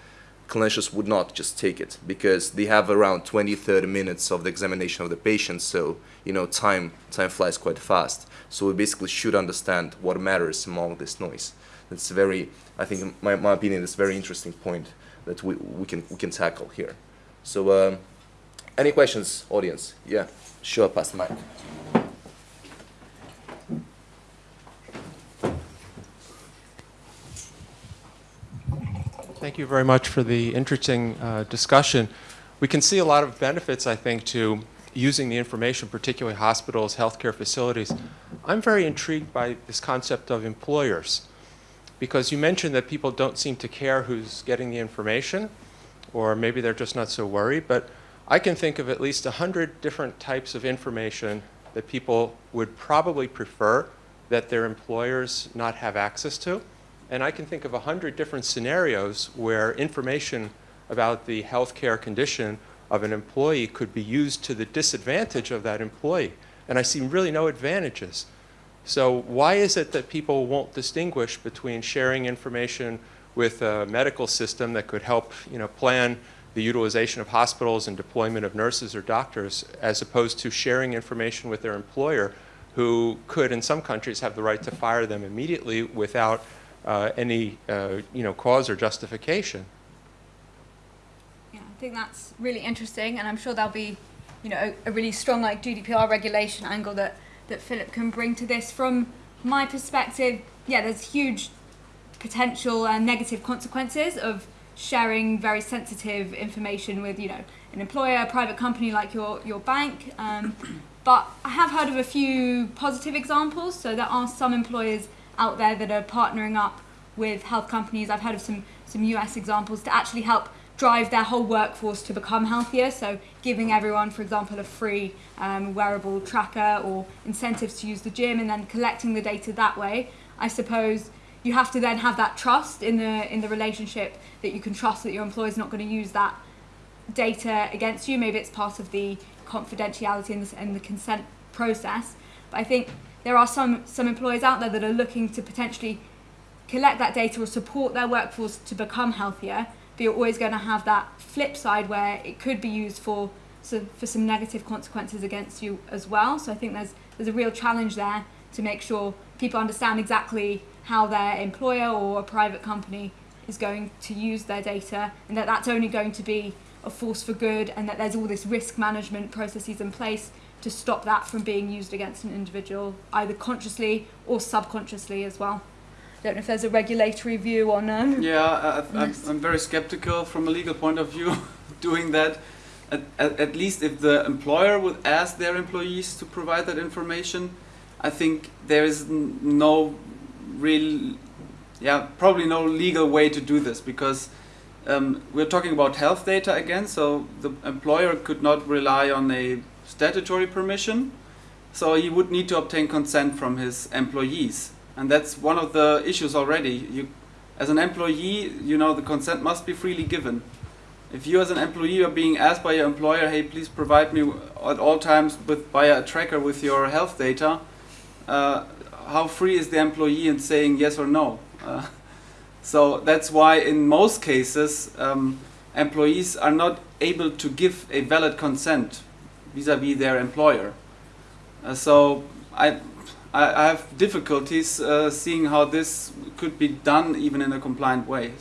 clinicians would not just take it because they have around 20 30 minutes of the examination of the patient. So you know time time flies quite fast. So we basically should understand what matters among this noise. It's very i think in my, my opinion it's a very interesting point that we, we can we can tackle here. So um, any questions audience yeah sure pass the mic Thank you very much for the interesting uh, discussion. We can see a lot of benefits, I think, to using the information, particularly hospitals, healthcare facilities. I'm very intrigued by this concept of employers because you mentioned that people don't seem to care who's getting the information, or maybe they're just not so worried. But I can think of at least 100 different types of information that people would probably prefer that their employers not have access to. And I can think of 100 different scenarios where information about the healthcare condition of an employee could be used to the disadvantage of that employee. And I see really no advantages. So why is it that people won't distinguish between sharing information with a medical system that could help you know, plan the utilization of hospitals and deployment of nurses or doctors as opposed to sharing information with their employer who could, in some countries, have the right to fire them immediately without uh, any uh, you know, cause or justification. Yeah, I think that's really interesting, and I'm sure there'll be, you know, a, a really strong like GDPR regulation angle that that Philip can bring to this. From my perspective, yeah, there's huge potential and negative consequences of sharing very sensitive information with, you know, an employer, a private company like your your bank. Um, but I have heard of a few positive examples. So there are some employers out there that are partnering up with health companies. I've heard of some some US examples to actually help drive their whole workforce to become healthier. So giving everyone, for example, a free um, wearable tracker or incentives to use the gym, and then collecting the data that way. I suppose you have to then have that trust in the in the relationship that you can trust that your employer is not going to use that data against you. Maybe it's part of the confidentiality and the, and the consent process. But I think there are some some employers out there that are looking to potentially collect that data or support their workforce to become healthier but you're always going to have that flip side where it could be used for so for some negative consequences against you as well. So I think there's there's a real challenge there to make sure people understand exactly how their employer or a private company is going to use their data and that that's only going to be a force for good and that there's all this risk management processes in place to stop that from being used against an individual either consciously or subconsciously as well I don't know if there's a regulatory view on. Um, yeah, I, I'm, *laughs* I'm very skeptical from a legal point of view *laughs* doing that. At, at, at least if the employer would ask their employees to provide that information, I think there is n- no real, yeah, probably no legal way to do this because um, we're talking about health data again. So the employer could not rely on a statutory permission, so he would need to obtain consent from his employees and that's one of the issues already. You, as an employee, you know the consent must be freely given. If you, as an employee, are being asked by your employer, "Hey, please provide me at all times with via a tracker with your health data," uh, how free is the employee in saying yes or no? Uh, so that's why, in most cases, um, employees are not able to give a valid consent vis-à-vis their employer. Uh, so I I, I have difficulties uh, seeing how this could be done even in a compliant way.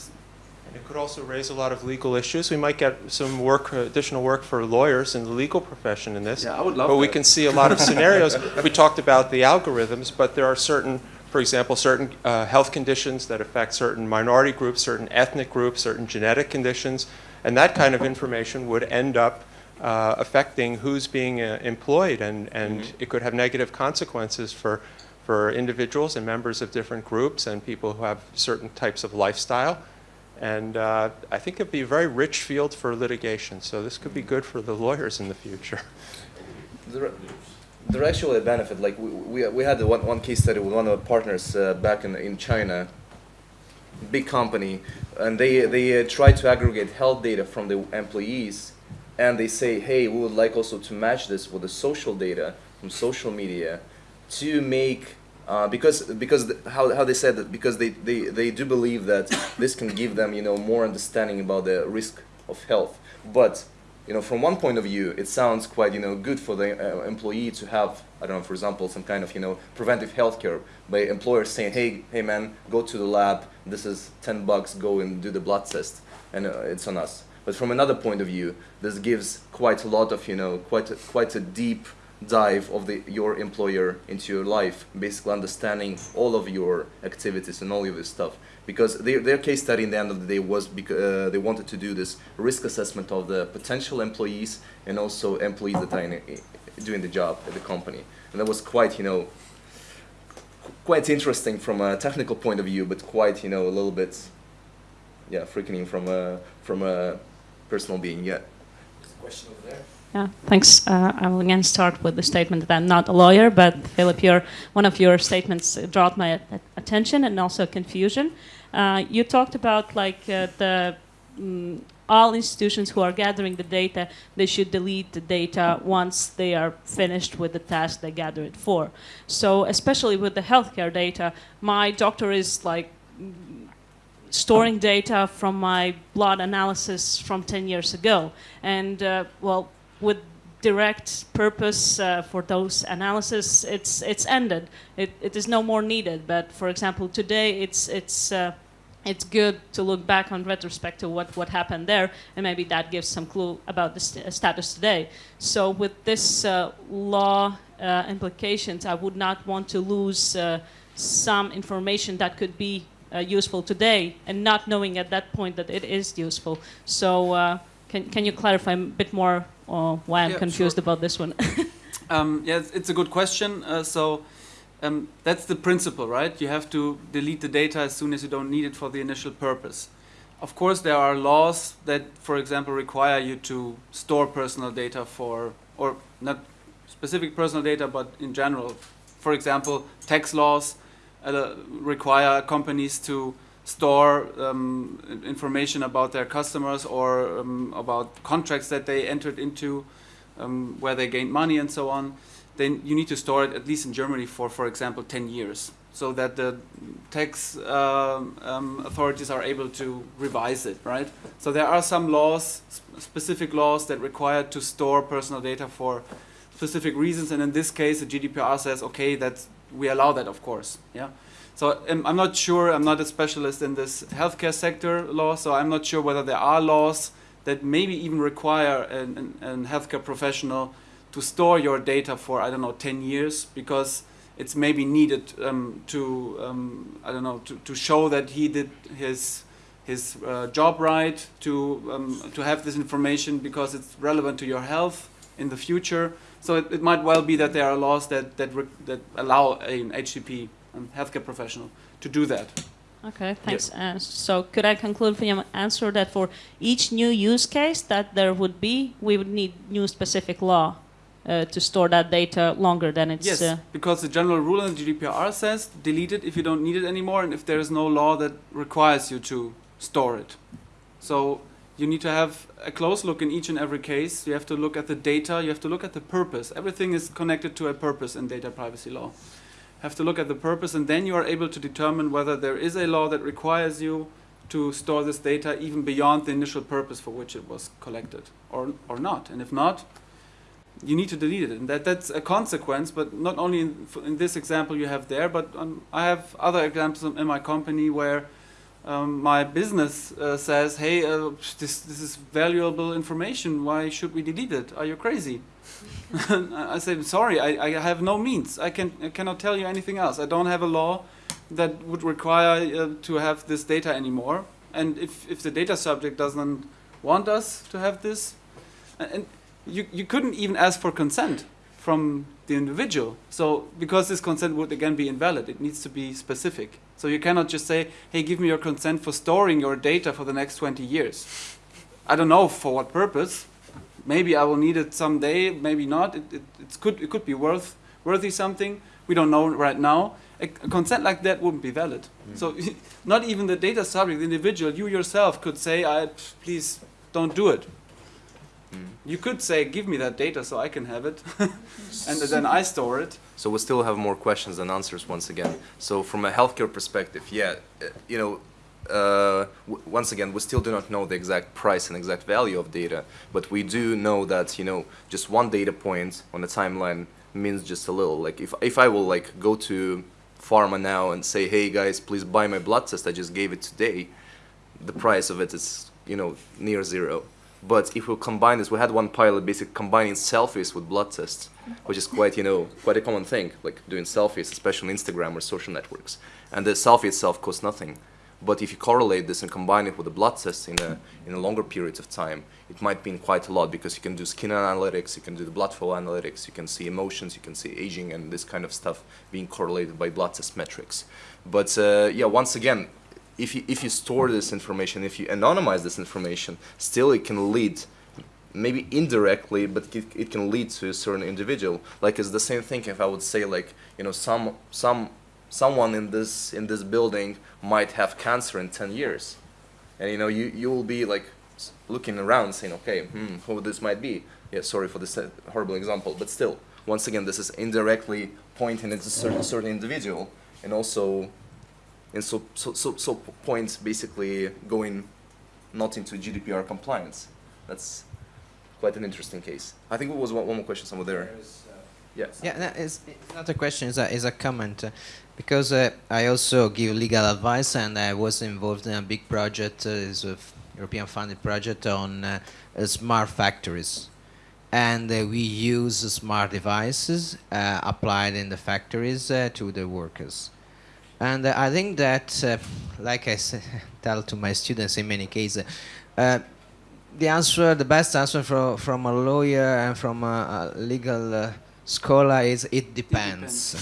And it could also raise a lot of legal issues. We might get some work, additional work for lawyers in the legal profession in this. Yeah, I would love But we can see a lot of *laughs* scenarios. We talked about the algorithms, but there are certain, for example, certain uh, health conditions that affect certain minority groups, certain ethnic groups, certain genetic conditions, and that kind of information would end up uh, affecting who's being uh, employed, and, and it could have negative consequences for, for individuals and members of different groups and people who have certain types of lifestyle. And uh, I think it'd be a very rich field for litigation, so this could be good for the lawyers in the future. There, there actually a benefit. Like we, we, we had one, one case study with one of our partners uh, back in, in China, big company, and they they uh, to aggregate health data from the employees, and they say, hey, we would like also to match this with the social data from social media, to make. Uh, because because the, how, how they said that because they, they, they do believe that this can give them you know more understanding about the risk of health but you know, from one point of view, it sounds quite, you know, good for the uh, employee to have, I don't know, for example, some kind of, you know, preventive healthcare by employers saying, hey, hey, man, go to the lab. This is 10 bucks. Go and do the blood test, and uh, it's on us. But from another point of view, this gives quite a lot of, you know, quite a, quite a deep dive of the your employer into your life, basically understanding all of your activities and all of this stuff. Because their, their case study in the end of the day was because uh, they wanted to do this risk assessment of the potential employees and also employees that are in, doing the job at the company. And that was quite, you know, quite interesting from a technical point of view, but quite, you know, a little bit, yeah, freaking from a from a personal being. Yeah. question over there. Yeah, thanks. Uh, I will again start with the statement that I'm not a lawyer, but Philip, your, one of your statements brought my attention and also confusion. Uh, you talked about like uh, the mm, all institutions who are gathering the data, they should delete the data once they are finished with the task they gather it for. So, especially with the healthcare data, my doctor is like storing data from my blood analysis from 10 years ago. And, uh, well, with direct purpose uh, for those analysis, it's, it's ended. It, it is no more needed. But, for example, today it's, it's, uh, it's good to look back on retrospect to what, what happened there, and maybe that gives some clue about the st- status today. So, with this uh, law uh, implications, I would not want to lose uh, some information that could be uh, useful today, and not knowing at that point that it is useful. So, can can you clarify a bit more uh, why I'm Yeah, confused sure. about this one? *laughs* Um, yeah, it's, it's a good question. Uh, so um, that's the principle, right? You have to delete the data as soon as you don't need it for the initial purpose. Of course, there are laws that, for example, require you to store personal data for, or not specific personal data, but in general. For example, tax laws uh, require companies to store um, information about their customers or um, about contracts that they entered into um, where they gained money and so on, then you need to store it at least in Germany for, for example, 10 years, so that the tax um, authorities are able to revise it, right? So there are some laws, sp- specific laws that require to store personal data for specific reasons, and in this case, the GDPR says, okay, that's we allow that, of course, yeah. So um, I'm not sure. I'm not a specialist in this healthcare sector law, so I'm not sure whether there are laws that maybe even require an, an, a healthcare professional to store your data for I don't know 10 years because it's maybe needed um, to um, I don't know to, to show that he did his his uh, job right to um, to have this information because it's relevant to your health in the future. So it, it might well be that there are laws that that, that allow an HCP, a healthcare professional, to do that. Okay, thanks. Uh, so could I conclude from your answer that for each new use case that there would be, we would need new specific law uh, to store that data longer than it's. Yes, Uh, because the general rule in the GDPR says delete it if you don't need it anymore, and if there is no law that requires you to store it. So you need to have a close look in each and every case. You have to look at the data. You have to look at the purpose. Everything is connected to a purpose in data privacy law. Have to look at the purpose, and then you are able to determine whether there is a law that requires you to store this data even beyond the initial purpose for which it was collected, or or not. And if not, you need to delete it, and that that's a consequence. But not only in, in this example you have there, but um, I have other examples in in my company where um, my business uh, says, "Hey, uh, this this is valuable information. Why should we delete it? Are you crazy?" *laughs* I say, "Sorry, I, I have no means. I can I cannot tell you anything else. I don't have a law that would require uh, to have this data anymore. And if if the data subject doesn't want us to have this, and- and you you couldn't even ask for consent from the individual. So because this consent would again be invalid, it needs to be specific. So you cannot just say, "Hey, give me your consent for storing your data for the next 20 years." I don't know for what purpose. Maybe I will need it someday. Maybe not. It, it, it's could it could be worth worthy something. We don't know right now. A, a consent like that wouldn't be valid. Mm. So *laughs* not even the data subject, the individual, you yourself could say, "I please don't do it." Mm. You could say, "Give me that data so I can have it," *laughs* and then I store it. So we still have more questions than answers once again. So from a healthcare perspective, yeah, uh, you know, uh, once again, we still do not know the exact price and exact value of data, but we do know that you know just one data point on a timeline means just a little. Like if if I will like go to pharma now and say, hey guys, please buy my blood test. I just gave it today. The price of it is you know near zero. But if we combine this, we had one pilot basically combining selfies with blood tests, which is quite, you know, quite a common thing, like doing selfies, especially on Instagram or social networks. And the selfie itself costs nothing. But if you correlate this and combine it with a blood test in a, in a longer period of time, it might mean quite a lot because you can do skin analytics, you can do the blood flow analytics, you can see emotions, you can see aging and this kind of stuff being correlated by blood test metrics. But uh, yeah, once again, if you, if you store this information, if you anonymize this information, still it can lead maybe indirectly, but it, it can lead to a certain individual. Like it's the same thing if I would say like you know some some someone in this in this building might have cancer in 10 years, and you know you you will be like looking around saying okay hmm, who this might be. Yeah, sorry for this uh, horrible example, but still, once again, this is indirectly pointing at a certain certain individual, and also, and so so so, so points basically going not into GDPR compliance. That's quite an interesting case. I think it was one, one more question somewhere there. Yes. Yeah, no, it's, it's not a question, it's a, it's a comment. uh, because uh, I also give legal advice and I was involved in a big project, uh, it's a European funded project on uh, uh, smart factories. And uh, we use smart devices uh, applied in the factories uh, to the workers. And uh, I think that, uh, like I s- *laughs* tell to my students in many cases, uh, the answer, the best answer from from a lawyer and from a, a legal uh, scholar is it depends.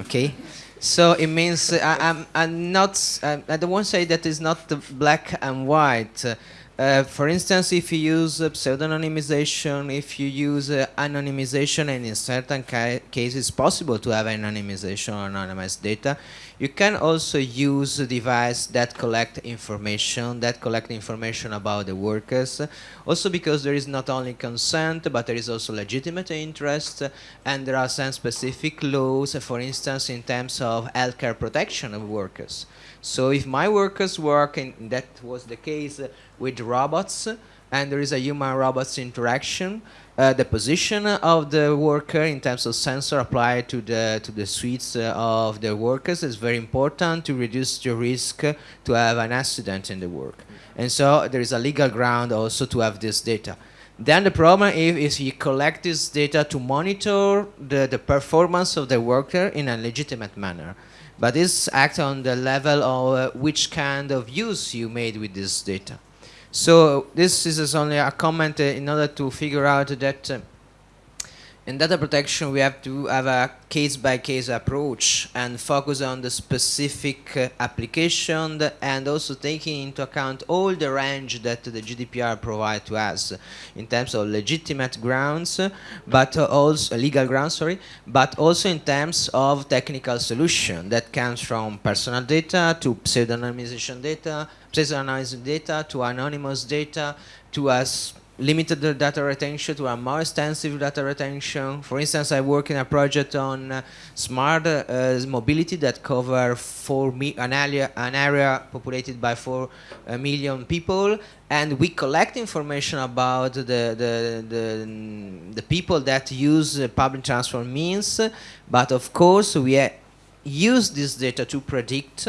okay, so it means uh, I, I'm I'm not I, I don't want to say that it's not the black and white. Uh, uh, for instance, if you use uh, pseudonymization, if you use uh, anonymization, and in certain ca- cases it's possible to have anonymization or anonymized data, you can also use a device that collect information, that collect information about the workers. Also because there is not only consent, but there is also legitimate interest, and there are some specific laws, for instance, in terms of healthcare protection of workers. So if my workers work, and that was the case with robots, and there is a human-robots interaction, uh, the position of the worker in terms of sensor applied to the to the suites uh, of the workers is very important to reduce the risk to have an accident in the work. And so there is a legal ground also to have this data. Then the problem is, is you collect this data to monitor the, the performance of the worker in a legitimate manner. But this acts on the level of uh, which kind of use you made with this data. So this is only a comment in order to figure out that uh, in data protection we have to have a case-by-case approach and focus on the specific uh, application and also taking into account all the range that the GDPR provides to us in terms of legitimate grounds, but also legal grounds, sorry, but also in terms of technical solution that comes from personal data to pseudonymization data, pseudonymized data to anonymous data to us limited data retention to a more extensive data retention. For instance, I work in a project on uh, smart uh, mobility that cover four an area an area populated by four uh, million people, and we collect information about the the the, the people that use uh, public transport means. But of course, we uh, use this data to predict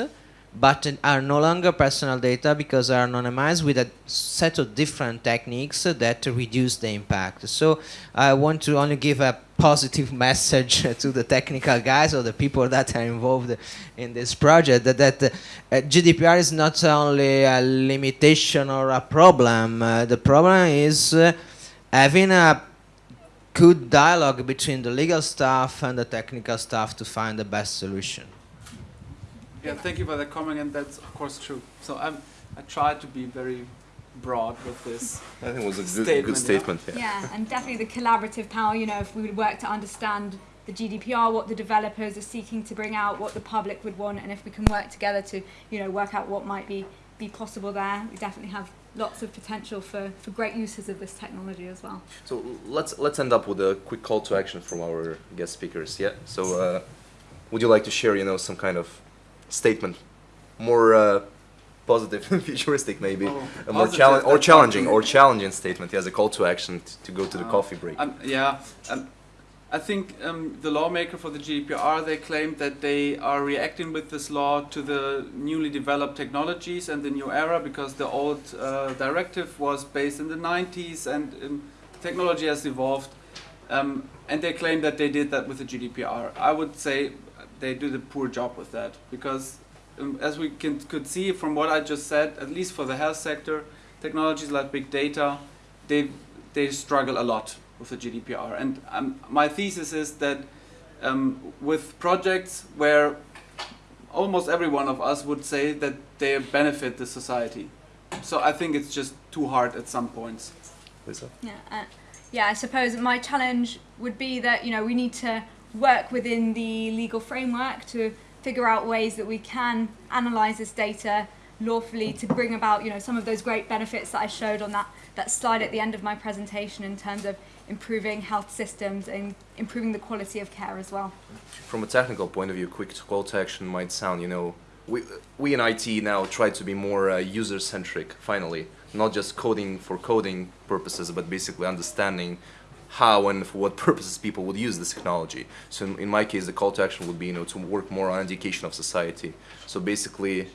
but are no longer personal data because they are anonymized with a set of different techniques that reduce the impact. So I want to only give a positive *laughs* message *laughs* to the technical guys or the people that are involved in this project that, that uh, GDPR is not only a limitation or a problem. Uh, the problem is uh, having a good dialogue between the legal staff and the technical staff to find the best solution. Yeah, thank you for that comment, and that's of course true. So I'm, I tried to be very broad with this. I think it was a good, Statement, good yeah. statement. Yeah. Yeah, and definitely the collaborative power, you know, if we would work to understand the GDPR, what the developers are seeking to bring out, what the public would want, and if we can work together to, you know, work out what might be, be possible there, we definitely have lots of potential for, for great uses of this technology as well. So let's let's end up with a quick call to action from our guest speakers. Yeah. So uh, would you like to share, you know, some kind of statement, more uh, positive, *laughs* futuristic, maybe, Oh, a more challenge or challenging or challenging statement? As a call to action to go to the Uh, coffee break. Um, yeah, um, I think um, the lawmaker for the GDPR they claimed that they are reacting with this law to the newly developed technologies and the new era because the old uh, directive was based in the 90s and um, technology has evolved. Um, and they claim that they did that with the GDPR. I would say they did a poor job with that because, um, as we can, could see from what I just said, at least for the health sector, technologies like big data, they they struggle a lot with the GDPR. And um, my thesis is that um, with projects where almost every one of us would say that they benefit the society. So I think it's just too hard at some points. Lisa? Yeah, uh, yeah. I suppose my challenge would be that you know we need to work within the legal framework to figure out ways that we can analyze this data lawfully to bring about you know some of those great benefits that I showed on that that slide at the end of my presentation in terms of improving health systems and improving the quality of care as well. From a technical point of view, quick call to action might sound, you know, we, we in IT now try to be more uh, user centric, finally, not just coding for coding purposes, but basically understanding how and for what *laughs* purposes people would use this technology. So in, my case, the call to action would be, you know, to work more on education of society. So basically,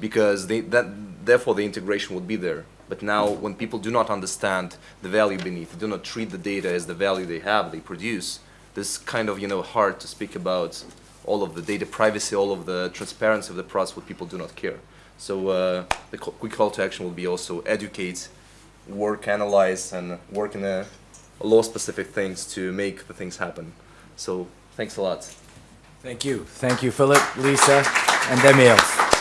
because they, that, therefore the integration would be there. But now, when people do not understand the value beneath, do not treat the data as the value they have, they produce, this kind of you know hard to speak about all of the data privacy, all of the transparency of the process, what people do not care. So uh, the quick call to action will be also educate, work, analyze, and work in a, law-specific things to make the things happen. So thanks a lot. Thank you. Thank you, Philip, Lisa, and Emil.